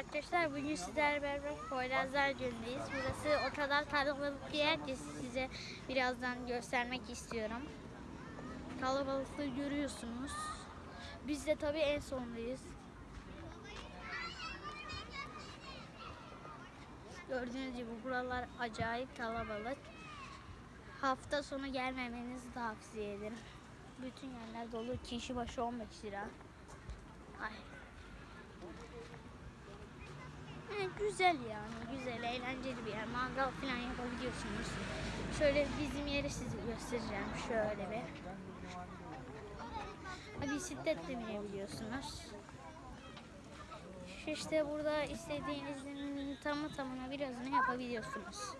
arkadaşlar. Bugün sizlerle beraber Poyrazlar Gölü'ndeyiz. Burası o kadar kalabalık bir yer ki size birazdan göstermek istiyorum. Kalabalıklığı görüyorsunuz. Biz de tabii en sondayız. Gördüğünüz gibi buralar acayip kalabalık. Hafta sonu gelmemenizi tavsiye ederim. Bütün yerler dolu. Kişi başı 15 lira. Ay. Yani güzel yani. Güzel, eğlenceli bir yer. Mangal falan yapabiliyorsunuz. Şöyle bizim yeri size göstereceğim. Şöyle bir. Ha, Bisikletle binebiliyorsunuz. Şu İşte burada istediğinizin tamı tamına birazını yapabiliyorsunuz.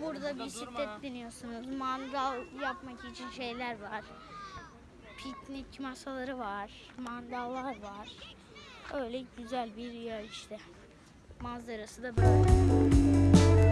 Burada bisiklet biniyorsunuz. Mangal yapmak için şeyler var. Piknik masaları var. Mandallar var. Öyle güzel bir yer işte. Manzarası da böyle.